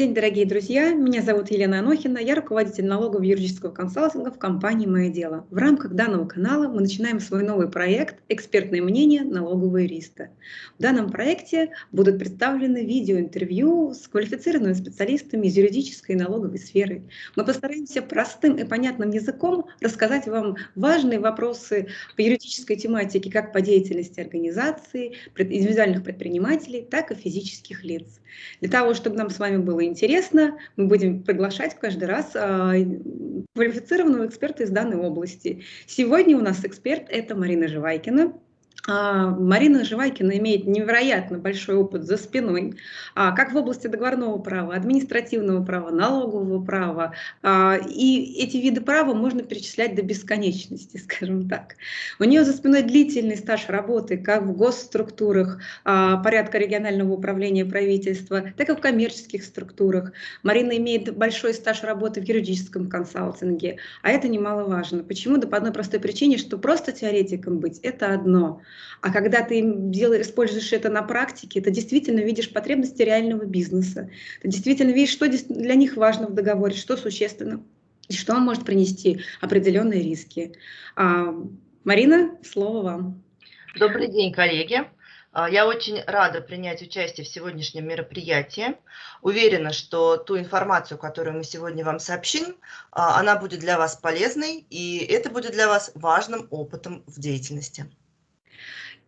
день, дорогие друзья. Меня зовут Елена Анохина. Я руководитель налогового юридического консалтинга в компании «Мое дело». В рамках данного канала мы начинаем свой новый проект «Экспертное мнение. Налоговые юриста». В данном проекте будут представлены видеоинтервью с квалифицированными специалистами из юридической и налоговой сферы. Мы постараемся простым и понятным языком рассказать вам важные вопросы по юридической тематике как по деятельности организации, индивидуальных предпринимателей, так и физических лиц. Для того, чтобы нам с вами было интересно, мы будем приглашать каждый раз а, квалифицированного эксперта из данной области. Сегодня у нас эксперт – это Марина Живайкина. А, Марина Живайкина имеет невероятно большой опыт за спиной, а, как в области договорного права, административного права, налогового права. А, и эти виды права можно перечислять до бесконечности, скажем так. У нее за спиной длительный стаж работы как в госструктурах порядка регионального управления правительства, так и в коммерческих структурах. Марина имеет большой стаж работы в юридическом консалтинге, а это немаловажно. Почему? Да по одной простой причине, что просто теоретиком быть – это одно – а когда ты делаешь, используешь это на практике, ты действительно видишь потребности реального бизнеса. Ты действительно видишь, что для них важно в договоре, что существенно, и что он может принести определенные риски. А, Марина, слово вам. Добрый день, коллеги. А, я очень рада принять участие в сегодняшнем мероприятии. Уверена, что ту информацию, которую мы сегодня вам сообщим, а, она будет для вас полезной, и это будет для вас важным опытом в деятельности.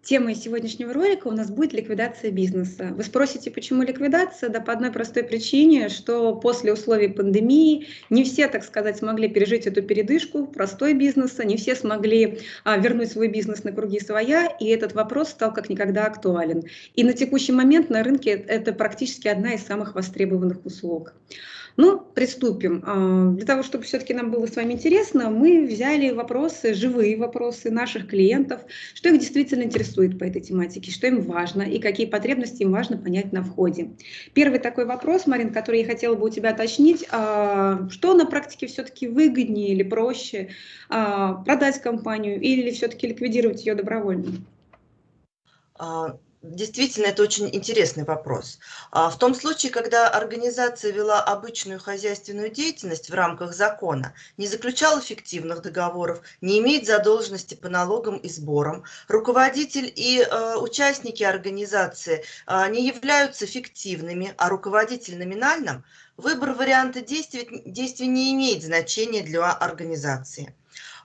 Темой сегодняшнего ролика у нас будет ликвидация бизнеса. Вы спросите, почему ликвидация? Да по одной простой причине, что после условий пандемии не все, так сказать, смогли пережить эту передышку простой бизнеса, не все смогли а, вернуть свой бизнес на круги своя, и этот вопрос стал как никогда актуален. И на текущий момент на рынке это практически одна из самых востребованных услуг. Ну, приступим. А, для того, чтобы все-таки нам было с вами интересно, мы взяли вопросы, живые вопросы наших клиентов, что их действительно интересует по этой тематике, что им важно и какие потребности им важно понять на входе. Первый такой вопрос, Марин, который я хотела бы у тебя уточнить, а, что на практике все-таки выгоднее или проще, а, продать компанию или все-таки ликвидировать ее добровольно? Действительно, это очень интересный вопрос. А, в том случае, когда организация вела обычную хозяйственную деятельность в рамках закона, не заключала фиктивных договоров, не имеет задолженности по налогам и сборам, руководитель и э, участники организации э, не являются фиктивными, а руководитель номинальным, выбор варианта действий, действий не имеет значения для организации.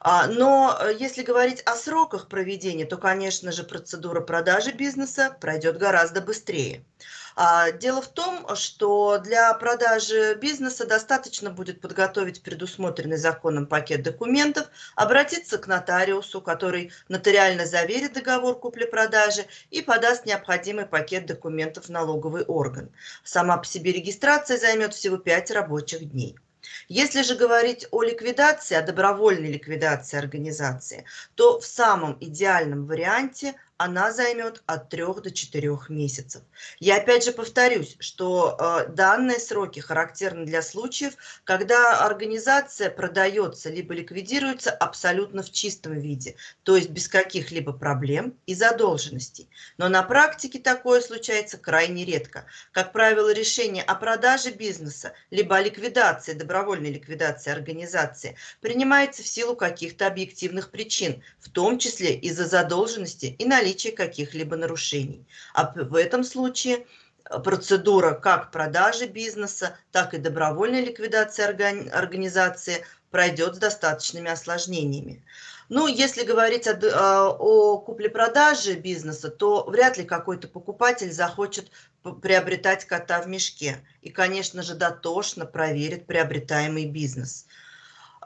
А, но э, если говорить о сроках проведения, то, конечно же, процедура продажи бизнеса пройдет гораздо быстрее. А, дело в том, что для продажи бизнеса достаточно будет подготовить предусмотренный законом пакет документов, обратиться к нотариусу, который нотариально заверит договор купли-продажи и подаст необходимый пакет документов в налоговый орган. Сама по себе регистрация займет всего 5 рабочих дней. Если же говорить о ликвидации, о добровольной ликвидации организации, то в самом идеальном варианте она займет от 3 до 4 месяцев. Я опять же повторюсь, что э, данные сроки характерны для случаев, когда организация продается либо ликвидируется абсолютно в чистом виде, то есть без каких-либо проблем и задолженностей. Но на практике такое случается крайне редко. Как правило, решение о продаже бизнеса, либо о ликвидации, добровольной ликвидации организации принимается в силу каких-то объективных причин, в том числе из-за задолженности и наличия наличие каких-либо нарушений. А в этом случае э, процедура как продажи бизнеса, так и добровольной ликвидации организации пройдет с достаточными осложнениями. Ну, если говорить о, о купле-продаже бизнеса, то вряд ли какой-то покупатель захочет приобретать кота в мешке. И, конечно же, дотошно проверит приобретаемый бизнес.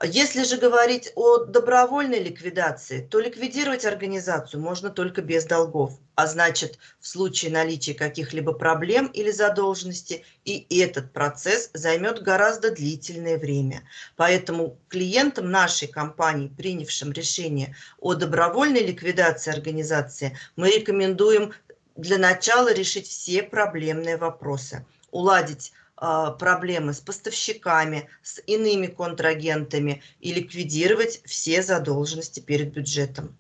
Если же говорить о добровольной ликвидации, то ликвидировать организацию можно только без долгов, а значит, в случае наличия каких-либо проблем или задолженности, и этот процесс займет гораздо длительное время. Поэтому клиентам нашей компании, принявшим решение о добровольной ликвидации организации, мы рекомендуем для начала решить все проблемные вопросы, уладить проблемы с поставщиками, с иными контрагентами и ликвидировать все задолженности перед бюджетом.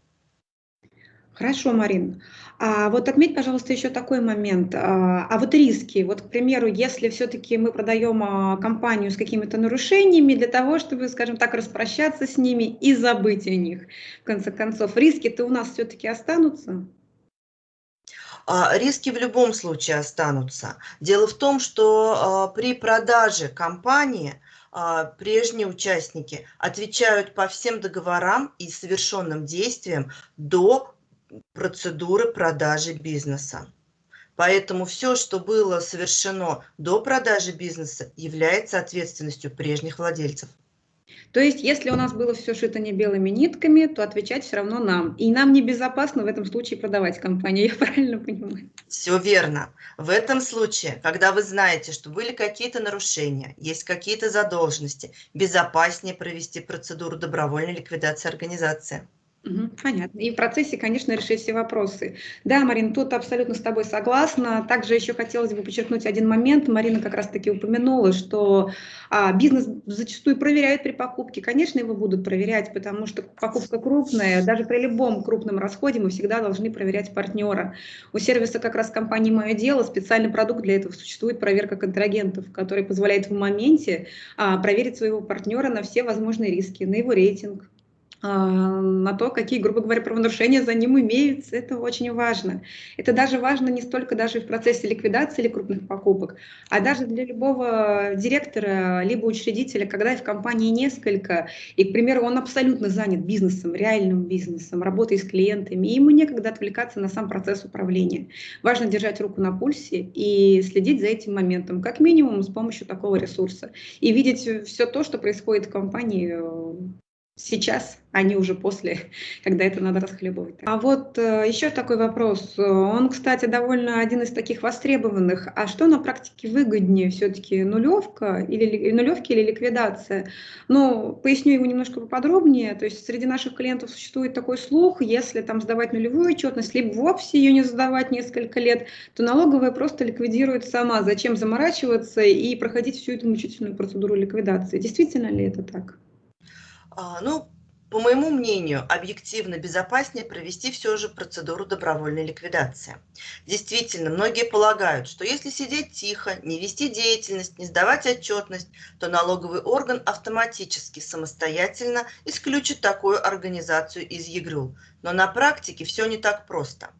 Хорошо, Марин. А вот отметь, пожалуйста, еще такой момент. А, а вот риски, вот, к примеру, если все-таки мы продаем а, компанию с какими-то нарушениями для того, чтобы, скажем так, распрощаться с ними и забыть о них, в конце концов, риски-то у нас все-таки останутся? А, риски в любом случае останутся. Дело в том, что при продаже компании прежние участники отвечают по всем договорам и совершенным действиям до процедуры продажи бизнеса. Поэтому все, что было совершено до продажи бизнеса, является ответственностью прежних владельцев. То есть, если у нас было все шито не белыми нитками, то отвечать все равно нам. И нам небезопасно в этом случае продавать компанию, я правильно понимаю? Все верно. В этом случае, когда вы знаете, что были какие-то нарушения, есть какие-то задолженности, безопаснее провести процедуру добровольной ликвидации организации. Понятно. И в процессе, конечно, решить все вопросы. Да, Марин, тут абсолютно с тобой согласна. Также еще хотелось бы подчеркнуть один момент. Марина как раз-таки упомянула, что а, бизнес зачастую проверяют при покупке. Конечно, его будут проверять, потому что покупка крупная. Даже при любом крупном расходе мы всегда должны проверять партнера. У сервиса как раз компании «Мое дело» специальный продукт для этого существует, проверка контрагентов, который позволяет в моменте а, проверить своего партнера на все возможные риски, на его рейтинг, на то, какие, грубо говоря, правонарушения за ним имеются. Это очень важно. Это даже важно не столько даже в процессе ликвидации или крупных покупок, а даже для любого директора либо учредителя, когда в компании несколько, и, к примеру, он абсолютно занят бизнесом, реальным бизнесом, работой с клиентами, и ему некогда отвлекаться на сам процесс управления. Важно держать руку на пульсе и следить за этим моментом, как минимум с помощью такого ресурса, и видеть все то, что происходит в компании сейчас, а не уже после, когда это надо расхлебывать. А вот э, еще такой вопрос. Он, кстати, довольно один из таких востребованных. А что на практике выгоднее все-таки, нулевка или нулевки или ликвидация? Ну, поясню его немножко поподробнее. То есть среди наших клиентов существует такой слух, если там сдавать нулевую отчетность, либо вовсе ее не сдавать несколько лет, то налоговая просто ликвидирует сама. Зачем заморачиваться и проходить всю эту мучительную процедуру ликвидации? Действительно ли это так? А, ну, по моему мнению, объективно безопаснее провести все же процедуру добровольной ликвидации. Действительно, многие полагают, что если сидеть тихо, не вести деятельность, не сдавать отчетность, то налоговый орган автоматически самостоятельно исключит такую организацию из ЕГРЮЛ. Но на практике все не так просто.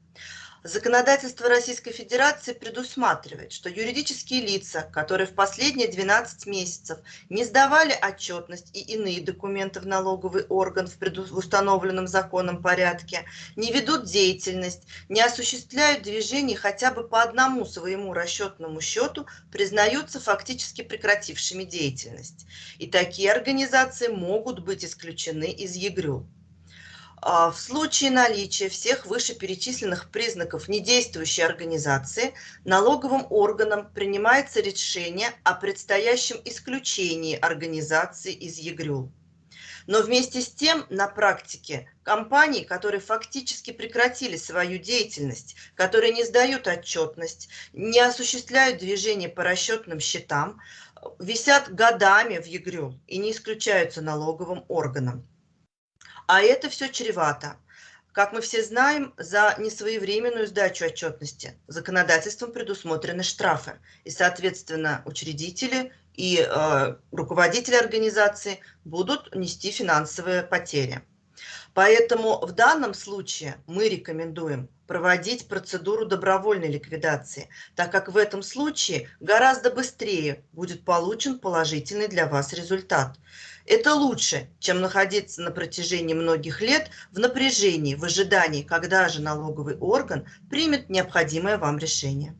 Законодательство Российской Федерации предусматривает, что юридические лица, которые в последние 12 месяцев не сдавали отчетность и иные документы в налоговый орган в установленном законом порядке, не ведут деятельность, не осуществляют движений хотя бы по одному своему расчетному счету, признаются фактически прекратившими деятельность. И такие организации могут быть исключены из ЕГРЮ. А, в случае наличия всех вышеперечисленных признаков недействующей организации налоговым органом принимается решение о предстоящем исключении организации из ЕГРЮЛ. Но вместе с тем на практике компании, которые фактически прекратили свою деятельность, которые не сдают отчетность, не осуществляют движение по расчетным счетам, висят годами в ЕГРЮЛ и не исключаются налоговым органом. А это все чревато. Как мы все знаем, за несвоевременную сдачу отчетности законодательством предусмотрены штрафы. И, соответственно, учредители и э, руководители организации будут нести финансовые потери. Поэтому в данном случае мы рекомендуем проводить процедуру добровольной ликвидации, так как в этом случае гораздо быстрее будет получен положительный для вас результат. Это лучше, чем находиться на протяжении многих лет в напряжении, в ожидании, когда же налоговый орган примет необходимое вам решение.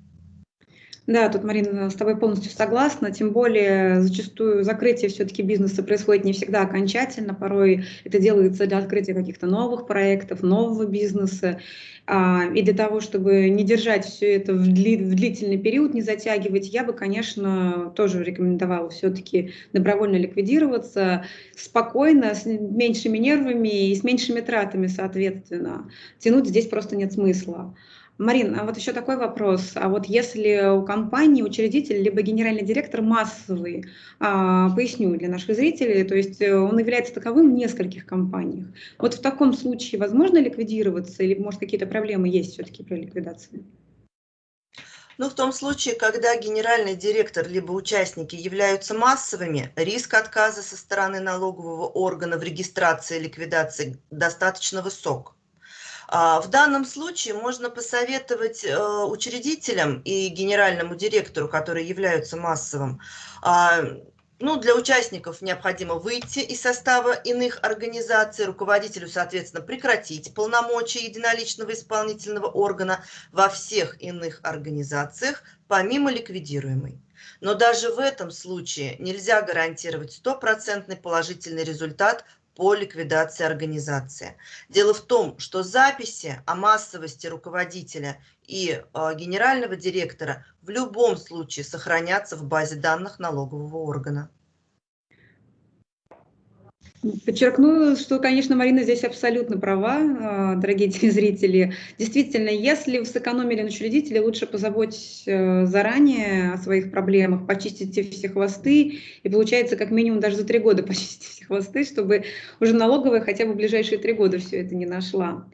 Да, тут, Марина, с тобой полностью согласна, тем более зачастую закрытие все-таки бизнеса происходит не всегда окончательно, порой это делается для открытия каких-то новых проектов, нового бизнеса, а, и для того, чтобы не держать все это в, дли, в длительный период, не затягивать, я бы, конечно, тоже рекомендовала все-таки добровольно ликвидироваться, спокойно, с меньшими нервами и с меньшими тратами, соответственно. Тянуть здесь просто нет смысла. Марин, а вот еще такой вопрос. А вот если у компании учредитель либо генеральный директор массовый, а, поясню для наших зрителей, то есть э, он является таковым в нескольких компаниях. Вот в таком случае возможно ликвидироваться или, может, какие-то проблемы есть все-таки при ликвидации? Ну, в том случае, когда генеральный директор либо участники являются массовыми, риск отказа со стороны налогового органа в регистрации ликвидации достаточно высок. А, в данном случае можно посоветовать э, учредителям и генеральному директору, которые являются массовым, а, ну, для участников необходимо выйти из состава иных организаций, руководителю, соответственно, прекратить полномочия единоличного исполнительного органа во всех иных организациях, помимо ликвидируемой. Но даже в этом случае нельзя гарантировать стопроцентный положительный результат по ликвидации организации. Дело в том, что записи о массовости руководителя и э, генерального директора в любом случае сохранятся в базе данных налогового органа. Подчеркну, что, конечно, Марина здесь абсолютно права, а, дорогие телезрители. Действительно, если вы сэкономили на учредителе, лучше позаботьтесь э, заранее о своих проблемах, почистите все хвосты, и получается, как минимум, даже за три года почистите все хвосты, чтобы уже налоговая хотя бы ближайшие три года все это не нашла.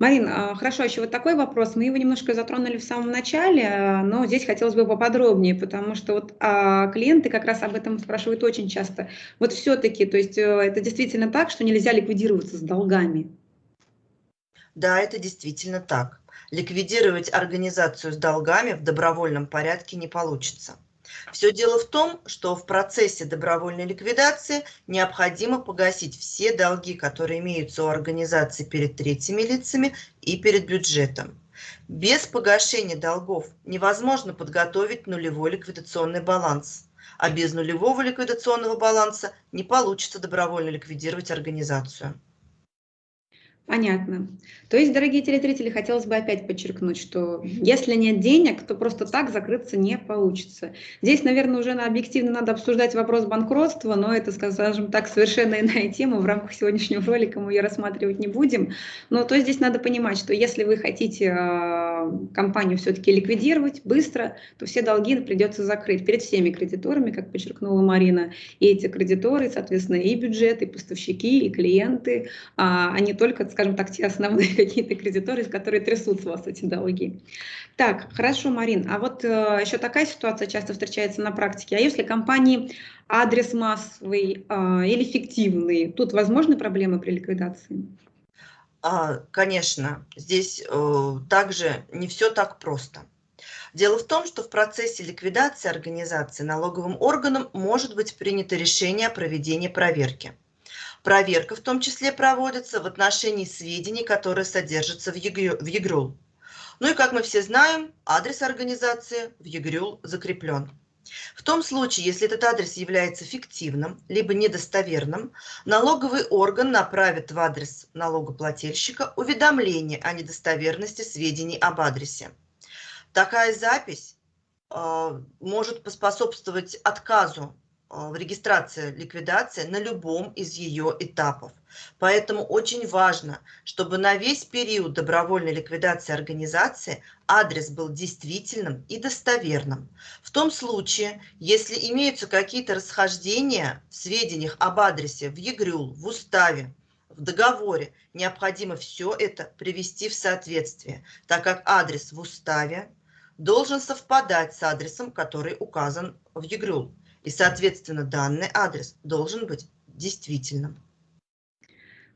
Марин, а, хорошо, еще вот такой вопрос. Мы его немножко затронули в самом начале, а, но здесь хотелось бы поподробнее, потому что вот а, клиенты как раз об этом спрашивают очень часто. Вот все-таки, то есть э, это действительно так, что нельзя ликвидироваться с долгами? Да, это действительно так. Ликвидировать организацию с долгами в добровольном порядке не получится. Все дело в том, что в процессе добровольной ликвидации необходимо погасить все долги, которые имеются у организации перед третьими лицами и перед бюджетом. Без погашения долгов невозможно подготовить нулевой ликвидационный баланс, а без нулевого ликвидационного баланса не получится добровольно ликвидировать организацию. Понятно. То есть, дорогие телезрители, хотелось бы опять подчеркнуть, что если нет денег, то просто так закрыться не получится. Здесь, наверное, уже на объективно надо обсуждать вопрос банкротства, но это, скажем так, совершенно иная тема. В рамках сегодняшнего ролика мы ее рассматривать не будем. Но то здесь надо понимать, что если вы хотите э, компанию все-таки ликвидировать быстро, то все долги придется закрыть перед всеми кредиторами, как подчеркнула Марина. И эти кредиторы, соответственно, и бюджет, и поставщики, и клиенты, а, а не только скажем так, те основные какие-то кредиторы, которые трясут с вас эти долги. Так, хорошо, Марин, а вот э, еще такая ситуация часто встречается на практике. А если компании адрес массовый э, или фиктивный, тут возможны проблемы при ликвидации? А, конечно, здесь э, также не все так просто. Дело в том, что в процессе ликвидации организации налоговым органом может быть принято решение о проведении проверки. Проверка в том числе проводится в отношении сведений, которые содержатся в ЕГРЮЛ. Ну и как мы все знаем, адрес организации в ЕГРЮЛ закреплен. В том случае, если этот адрес является фиктивным, либо недостоверным, налоговый орган направит в адрес налогоплательщика уведомление о недостоверности сведений об адресе. Такая запись э, может поспособствовать отказу в регистрации ликвидации на любом из ее этапов. Поэтому очень важно, чтобы на весь период добровольной ликвидации организации адрес был действительным и достоверным. В том случае, если имеются какие-то расхождения в сведениях об адресе в ЕГРЮЛ, в уставе, в договоре, необходимо все это привести в соответствие, так как адрес в уставе должен совпадать с адресом, который указан в ЕГРЮЛ. И, соответственно, данный адрес должен быть действительным.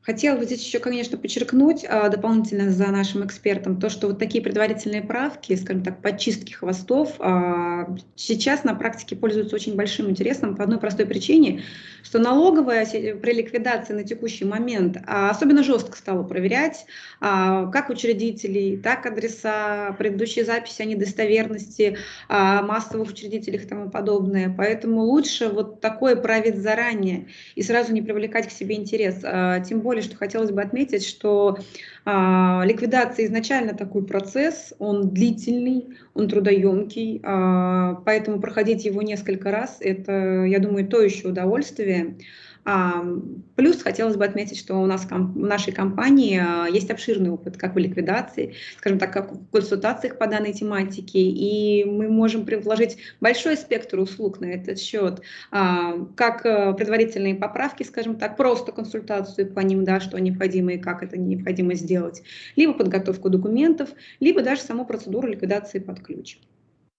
Хотела бы здесь еще, конечно, подчеркнуть а, дополнительно за нашим экспертом то, что вот такие предварительные правки, скажем так, подчистки хвостов а, сейчас на практике пользуются очень большим интересом по одной простой причине, что налоговая при ликвидации на текущий момент а, особенно жестко стала проверять как учредителей, так адреса, предыдущие записи о недостоверности, массовых учредителях и тому подобное. Поэтому лучше вот такое править заранее и сразу не привлекать к себе интерес. Тем более, что хотелось бы отметить, что а, ликвидация изначально такой процесс, он длительный, он трудоемкий, а, поэтому проходить его несколько раз, это, я думаю, то еще удовольствие. А, плюс хотелось бы отметить, что у нас в нашей компании а, есть обширный опыт как в ликвидации, скажем так, как в консультациях по данной тематике, и мы можем предложить большой спектр услуг на этот счет, а, как э, предварительные поправки, скажем так, просто консультацию по ним, да, что необходимо и как это необходимо сделать, либо подготовку документов, либо даже саму процедуру ликвидации под ключ.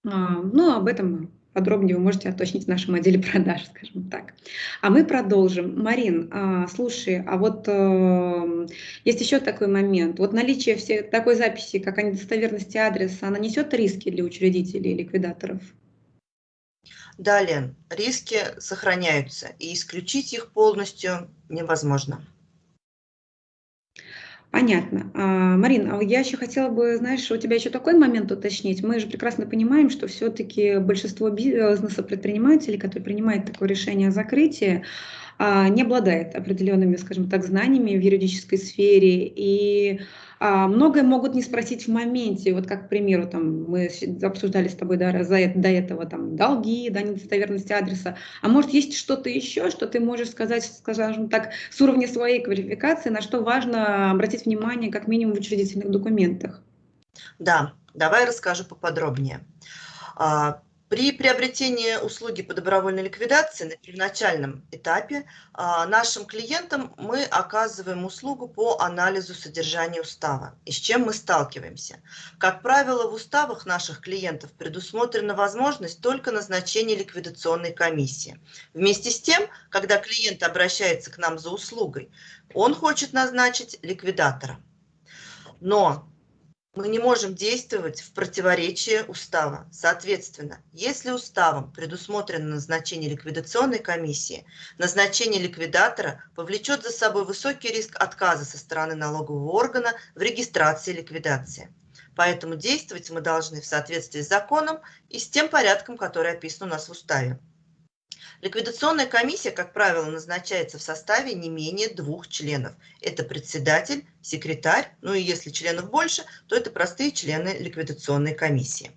Ну, об этом подробнее вы можете уточнить в нашем отделе продаж, скажем так. А мы продолжим. Марин, а, слушай, а вот э, есть еще такой момент. Вот наличие все, такой записи, как о недостоверности адреса, она несет риски для учредителей и ликвидаторов? Да, Лен, риски сохраняются, и исключить их полностью невозможно. Понятно. А, Марин, а я еще хотела бы, знаешь, у тебя еще такой момент уточнить. Мы же прекрасно понимаем, что все-таки большинство бизнеса предпринимателей, которые принимают такое решение о закрытии, не обладает определенными, скажем так, знаниями в юридической сфере. И а, многое могут не спросить в моменте. Вот как, к примеру, там, мы обсуждали с тобой да, за, до этого там, долги, да, недостоверность адреса. А может, есть что-то еще, что ты можешь сказать, скажем так, с уровня своей квалификации, на что важно обратить внимание как минимум в учредительных документах? Да, давай расскажу поподробнее. При приобретении услуги по добровольной ликвидации на первоначальном этапе а, нашим клиентам мы оказываем услугу по анализу содержания устава. И с чем мы сталкиваемся? Как правило, в уставах наших клиентов предусмотрена возможность только назначения ликвидационной комиссии. Вместе с тем, когда клиент обращается к нам за услугой, он хочет назначить ликвидатора. Но мы не можем действовать в противоречие устава. Соответственно, если уставом предусмотрено назначение ликвидационной комиссии, назначение ликвидатора повлечет за собой высокий риск отказа со стороны налогового органа в регистрации ликвидации. Поэтому действовать мы должны в соответствии с законом и с тем порядком, который описан у нас в уставе. Ликвидационная комиссия, как правило, назначается в составе не менее двух членов. Это председатель, секретарь, ну и если членов больше, то это простые члены ликвидационной комиссии.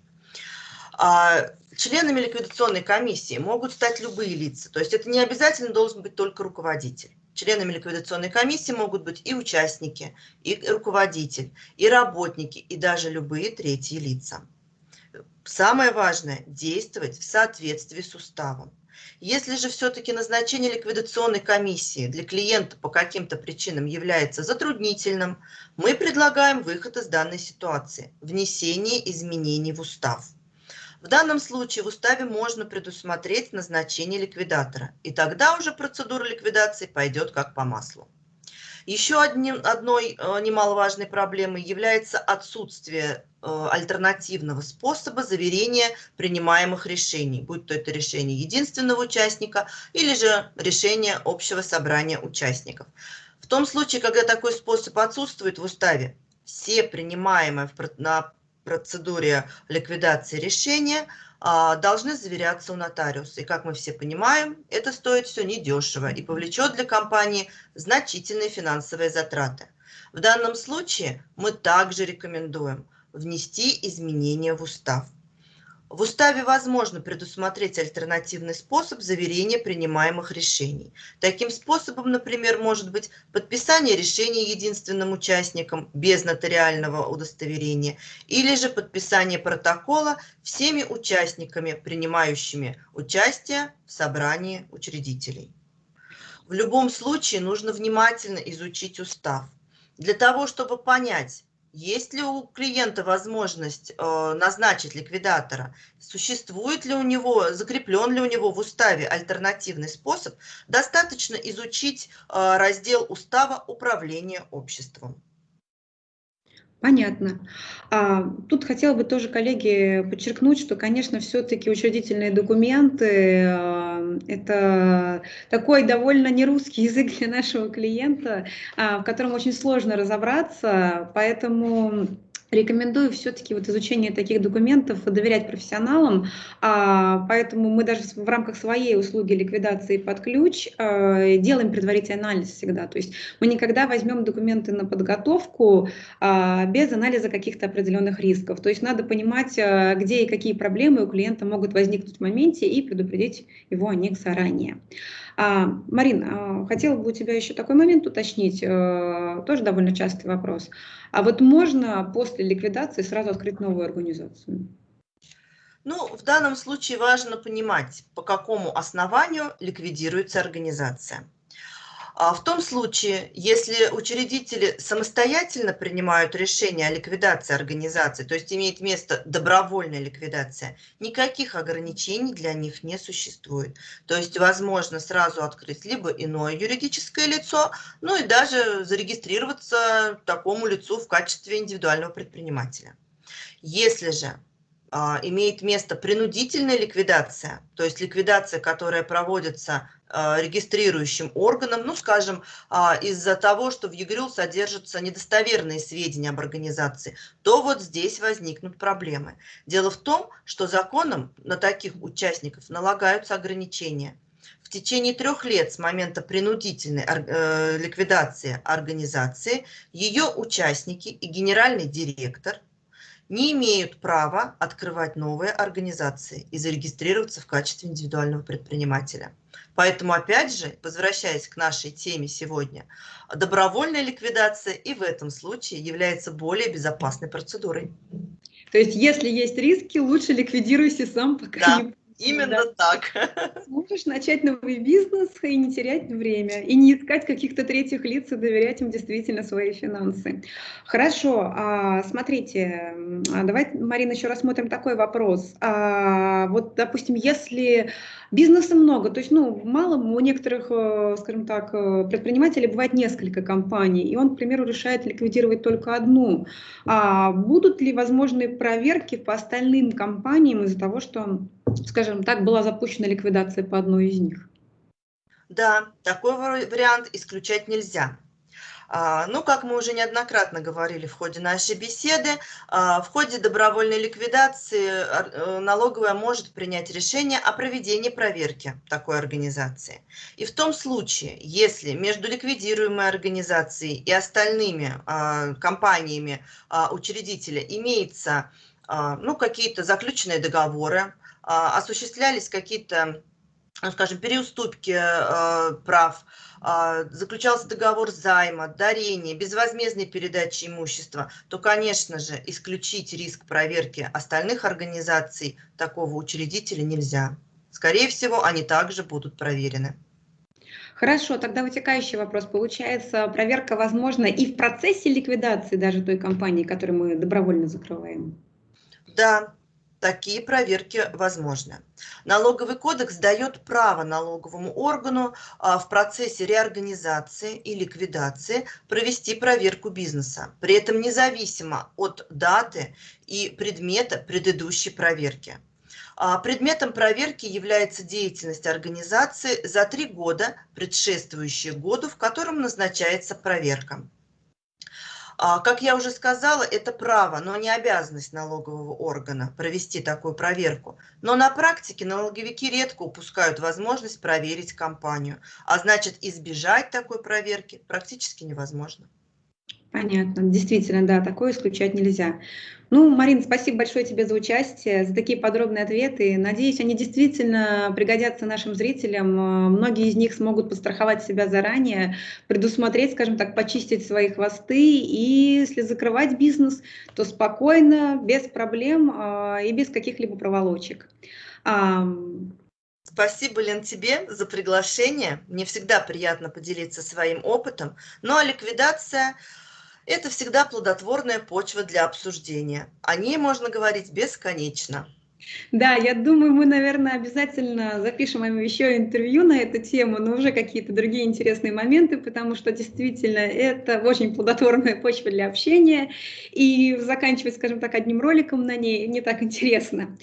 А членами ликвидационной комиссии могут стать любые лица, то есть это не обязательно должен быть только руководитель. Членами ликвидационной комиссии могут быть и участники, и руководитель, и работники, и даже любые третьи лица. Самое важное – действовать в соответствии с уставом. Если же все-таки назначение ликвидационной комиссии для клиента по каким-то причинам является затруднительным, мы предлагаем выход из данной ситуации – внесение изменений в устав. В данном случае в уставе можно предусмотреть назначение ликвидатора, и тогда уже процедура ликвидации пойдет как по маслу. Еще одним, одной э, немаловажной проблемой является отсутствие э, альтернативного способа заверения принимаемых решений, будь то это решение единственного участника или же решение общего собрания участников. В том случае, когда такой способ отсутствует в уставе, все принимаемые на процедуре ликвидации решения – должны заверяться у нотариуса. И как мы все понимаем, это стоит все недешево и повлечет для компании значительные финансовые затраты. В данном случае мы также рекомендуем внести изменения в устав. В уставе возможно предусмотреть альтернативный способ заверения принимаемых решений. Таким способом, например, может быть подписание решения единственным участником без нотариального удостоверения или же подписание протокола всеми участниками, принимающими участие в собрании учредителей. В любом случае нужно внимательно изучить устав. Для того, чтобы понять, есть ли у клиента возможность э, назначить ликвидатора? Существует ли у него, закреплен ли у него в уставе альтернативный способ? Достаточно изучить э, раздел устава управления обществом. Понятно. А, тут хотела бы тоже, коллеги, подчеркнуть, что, конечно, все-таки учредительные документы а, – это такой довольно нерусский язык для нашего клиента, а, в котором очень сложно разобраться, поэтому Рекомендую все-таки вот изучение таких документов доверять профессионалам, а, поэтому мы даже в рамках своей услуги ликвидации под ключ а, делаем предварительный анализ всегда. То есть мы никогда возьмем документы на подготовку а, без анализа каких-то определенных рисков. То есть надо понимать, где и какие проблемы у клиента могут возникнуть в моменте и предупредить его о них заранее. А, Марин, а, хотела бы у тебя еще такой момент уточнить, а, тоже довольно частый вопрос. А вот можно после ликвидации сразу открыть новую организацию? Ну, в данном случае важно понимать, по какому основанию ликвидируется организация. А в том случае, если учредители самостоятельно принимают решение о ликвидации организации, то есть имеет место добровольная ликвидация, никаких ограничений для них не существует. То есть возможно сразу открыть либо иное юридическое лицо, ну и даже зарегистрироваться такому лицу в качестве индивидуального предпринимателя. Если же а, имеет место принудительная ликвидация, то есть ликвидация, которая проводится регистрирующим органом, ну, скажем, а, из-за того, что в ЕГРЮЛ содержатся недостоверные сведения об организации, то вот здесь возникнут проблемы. Дело в том, что законом на таких участников налагаются ограничения. В течение трех лет с момента принудительной э, ликвидации организации ее участники и генеральный директор – не имеют права открывать новые организации и зарегистрироваться в качестве индивидуального предпринимателя. Поэтому, опять же, возвращаясь к нашей теме сегодня, добровольная ликвидация и в этом случае является более безопасной процедурой. То есть, если есть риски, лучше ликвидируйся сам, пока да. не Именно да. так. Сможешь начать новый бизнес и не терять время, и не искать каких-то третьих лиц и доверять им действительно свои финансы. Хорошо, а, смотрите, а давайте, Марина, еще рассмотрим такой вопрос. А, вот, допустим, если бизнеса много, то есть, ну, мало у некоторых, э, скажем так, э, предпринимателей бывает несколько компаний, и он, к примеру, решает ликвидировать только одну. Будут ли возможные проверки по остальным компаниям из-за того, что скажем так, была запущена ликвидация по одной из них? Да, такой вариант исключать нельзя. А, ну, как мы уже неоднократно говорили в ходе нашей беседы, а, в ходе добровольной ликвидации э, налоговая может принять решение о проведении проверки такой организации. И в том случае, если между ликвидируемой организацией и остальными а, компаниями учредителя имеется ну, какие-то заключенные договоры, а, осуществлялись какие-то, ну, скажем, переуступки э, прав, а, заключался договор займа, дарения, безвозмездной передачи имущества, то, конечно же, исключить риск проверки остальных организаций такого учредителя нельзя. Скорее всего, они также будут проверены. Хорошо, тогда вытекающий вопрос. Получается, проверка возможна и в процессе ликвидации даже той компании, которую мы добровольно закрываем? Да, такие проверки возможны. Налоговый кодекс дает право налоговому органу а, в процессе реорганизации и ликвидации провести проверку бизнеса, при этом независимо от даты и предмета предыдущей проверки. А, предметом проверки является деятельность организации за три года, предшествующие году, в котором назначается проверка. А, как я уже сказала, это право, но не обязанность налогового органа провести такую проверку. Но на практике налоговики редко упускают возможность проверить компанию, а значит избежать такой проверки практически невозможно. Понятно, действительно, да, такое исключать нельзя. Ну, Марин, спасибо большое тебе за участие, за такие подробные ответы. Надеюсь, они действительно пригодятся нашим зрителям. Многие из них смогут подстраховать себя заранее, предусмотреть, скажем так, почистить свои хвосты. И если закрывать бизнес, то спокойно, без проблем а, и без каких-либо проволочек. Спасибо, Лен, тебе за приглашение. Мне всегда приятно поделиться своим опытом. Ну а ликвидация это всегда плодотворная почва для обсуждения. О ней можно говорить бесконечно. Да, я думаю, мы, наверное, обязательно запишем еще интервью на эту тему, но уже какие-то другие интересные моменты, потому что действительно это очень плодотворная почва для общения, и заканчивать, скажем так, одним роликом на ней не так интересно.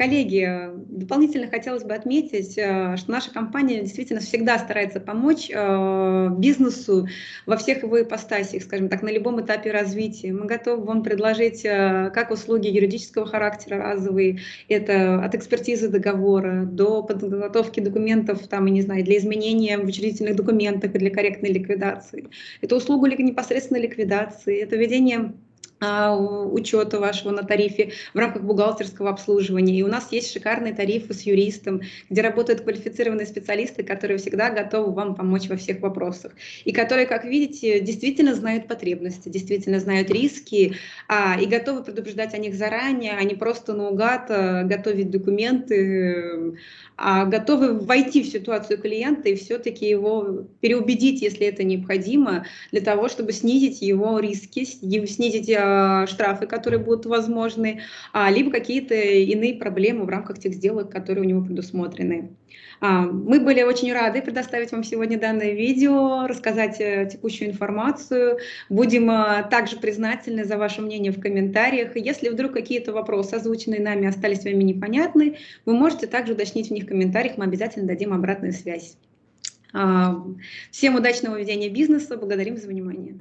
Коллеги, дополнительно хотелось бы отметить, э, что наша компания действительно всегда старается помочь э, бизнесу во всех его ипостасях, скажем так, на любом этапе развития. Мы готовы вам предложить э, как услуги юридического характера разовые, это от экспертизы договора до подготовки документов, там, я не знаю, для изменения в учредительных документах и для корректной ликвидации. Это услугу непосредственно ликвидации, это ведение учета вашего на тарифе в рамках бухгалтерского обслуживания. И у нас есть шикарные тарифы с юристом, где работают квалифицированные специалисты, которые всегда готовы вам помочь во всех вопросах. И которые, как видите, действительно знают потребности, действительно знают риски а, и готовы предупреждать о них заранее, а не просто наугад а, готовить документы, а готовы войти в ситуацию клиента и все-таки его переубедить, если это необходимо, для того, чтобы снизить его риски, снизить а, штрафы, которые будут возможны, а, либо какие-то иные проблемы в рамках тех сделок, которые у него предусмотрены. А, мы были очень рады предоставить вам сегодня данное видео, рассказать э, текущую информацию. Будем также признательны за ваше мнение в комментариях. Если вдруг какие-то вопросы, озвученные нами, остались вами непонятны, вы можете также уточнить в них комментариях, мы обязательно дадим обратную связь. А, всем удачного ведения бизнеса, благодарим за внимание.